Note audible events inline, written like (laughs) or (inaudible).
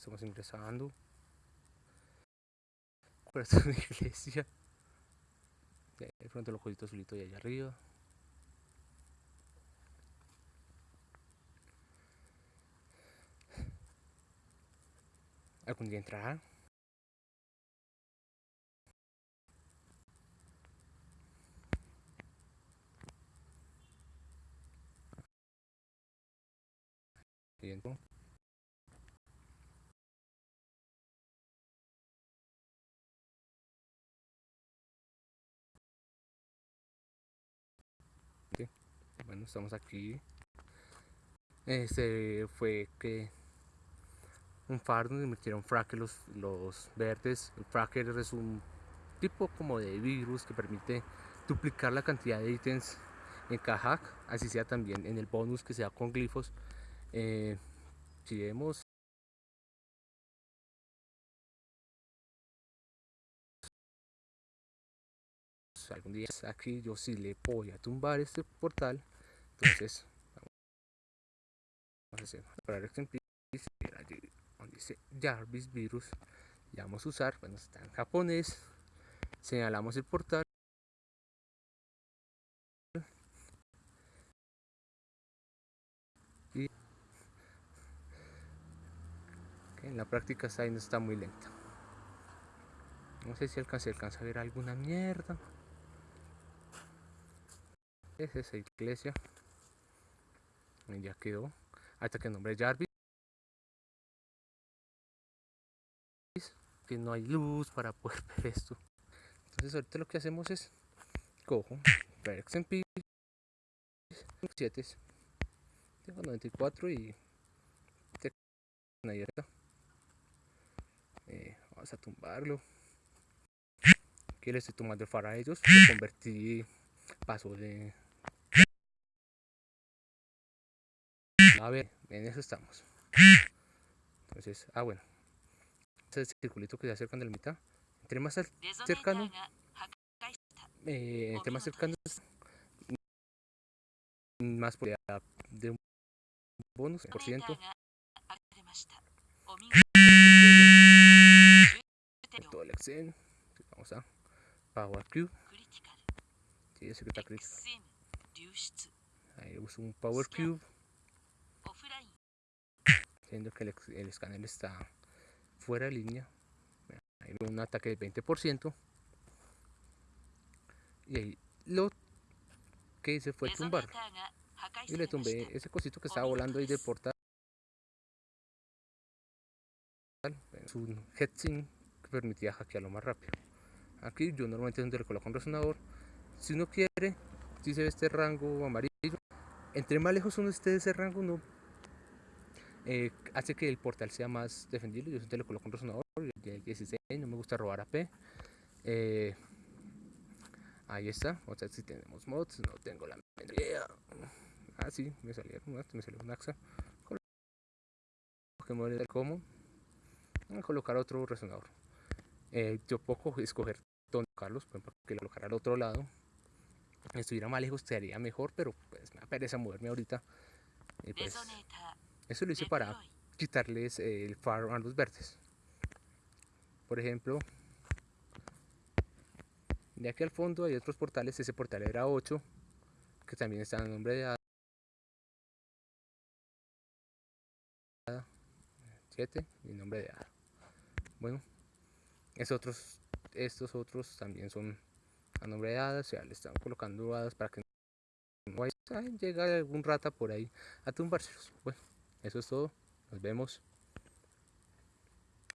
estamos ingresando. (laughs) Es una iglesia. De frente los cositos azulito de allá arriba. Algún día entrará. Bien. Bueno, estamos aquí. Este fue que un faro donde metieron fracker los, los verdes. El fracker es un tipo como de virus que permite duplicar la cantidad de ítems en Kajak, así sea también en el bonus que sea con glifos. Eh, si vemos algún día aquí yo sí le voy a tumbar este portal entonces vamos a hacer para allí donde dice Jarvis virus y vamos a usar bueno está en japonés señalamos el portal. Y en la práctica esta no está muy lenta. No sé si alcanza, alcanza a ver alguna mierda es esa iglesia ya quedó. Hasta que el nombre Jarvis. Que no hay luz para poder (laughs) ver esto. Entonces ahorita lo que hacemos es cojo XMP 7 tengo 94 y eh, vamos a tumbarlo. Aquí le estoy tomando el a ellos lo convertí paso de a ver en eso estamos. Entonces ah bueno. Ese circulito que se acerca de la mitad. Entre más cercano eh, entre más cercano más probabilidad de un bonus por ciento. Todo el Excel. Vamos a Power Cube sí, ese que está crítico. Ahí uso un Power Cube siendo que el, el escáner está fuera de línea ahí un ataque de 20% y ahí lo que hice fue tumbar. y le tumbé ese cosito que estaba volando ahí del portal. Es un headsink que permitía hackearlo más rápido. Aquí yo normalmente donde le coloco un resonador. Si uno quiere si se ve este rango amarillo entre más lejos uno esté de ese rango uno eh, hace que el portal sea más defendible. Yo siempre le coloco un resonador 16 no me gusta robar AP eh, ahí está. O sea si tenemos mods no tengo la idea. Ah sí me salió me salió un axa. Que como a colocar otro resonador. Eh, yo puedo escoger dónde colocarlos que lo colocar al otro lado. Estuviera más lejos estaría mejor pero pues me pereza moverme ahorita. Pues, eso lo hice para quitarles el faro a los verdes. Por ejemplo de aquí al fondo hay otros portales. Ese portal era 8 que también está en nombre de 7 y nombre de A bueno es otros estos otros también son a nombre de hadas o sea le están colocando hadas para que no vaya. A llegar algún rata por ahí a tumbárselos. Bueno eso es todo. Nos vemos